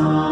Amen.